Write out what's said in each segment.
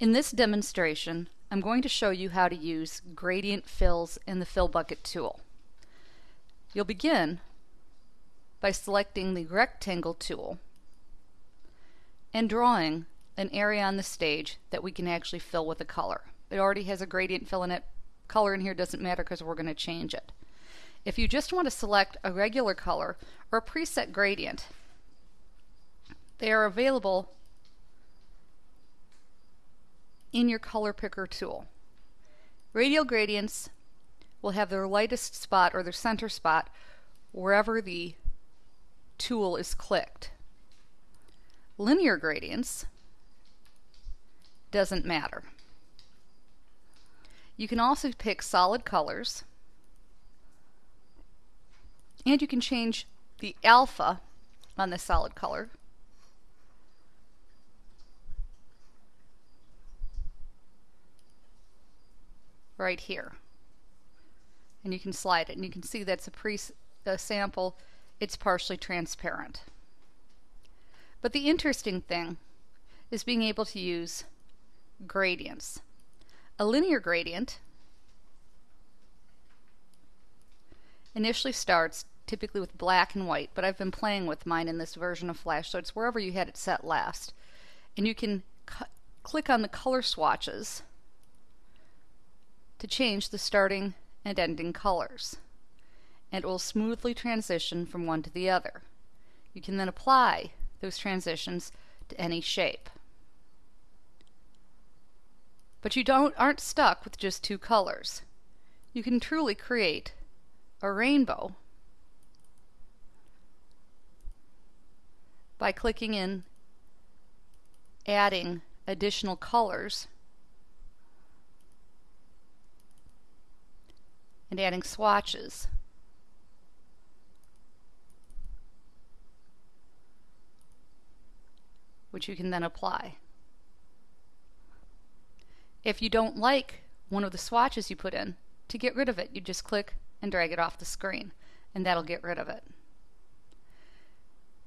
In this demonstration, I'm going to show you how to use gradient fills in the Fill Bucket tool. You'll begin by selecting the Rectangle tool and drawing an area on the stage that we can actually fill with a color. It already has a gradient fill in it. Color in here doesn't matter because we're going to change it. If you just want to select a regular color or a preset gradient, they are available in your color picker tool. Radial gradients will have their lightest spot or their center spot wherever the tool is clicked. Linear gradients doesn't matter. You can also pick solid colors and you can change the alpha on the solid color right here. And you can slide it and you can see that's a pre a sample. It's partially transparent. But the interesting thing is being able to use gradients. A linear gradient initially starts typically with black and white, but I've been playing with mine in this version of Flash, so it's wherever you had it set last. And you can click on the color swatches to change the starting and ending colors. And it will smoothly transition from one to the other. You can then apply those transitions to any shape. But you don't aren't stuck with just two colors. You can truly create a rainbow by clicking in adding additional colors and adding swatches. which you can then apply. If you don't like one of the swatches you put in, to get rid of it, you just click and drag it off the screen, and that'll get rid of it.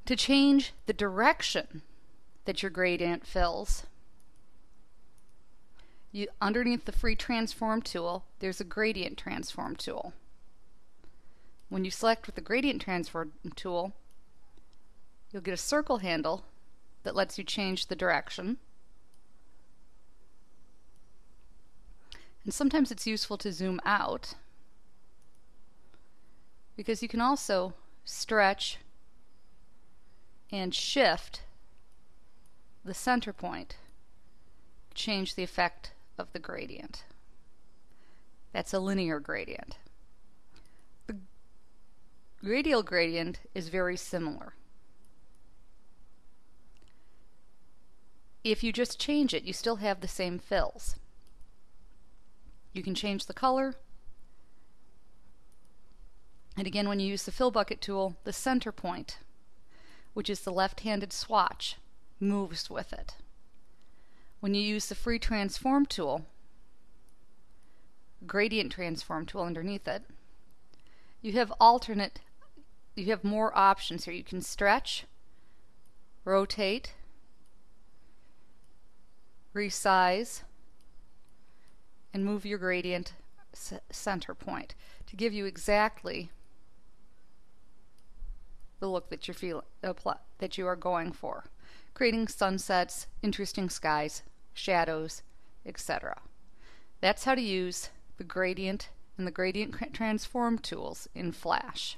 To change the direction that your gradient fills, you, underneath the free transform tool, there's a gradient transform tool. When you select with the gradient transform tool, you'll get a circle handle that lets you change the direction. And sometimes it's useful to zoom out because you can also stretch and shift the center point, change the effect of the gradient. That's a linear gradient. The radial gradient is very similar. If you just change it, you still have the same fills. You can change the color. And again, when you use the fill bucket tool, the center point, which is the left-handed swatch, moves with it. When you use the free transform tool, gradient transform tool underneath it, you have alternate, you have more options here. You can stretch, rotate, resize, and move your gradient center point to give you exactly the look that you feel that you are going for, creating sunsets, interesting skies, shadows, etc. That's how to use the gradient and the gradient transform tools in Flash.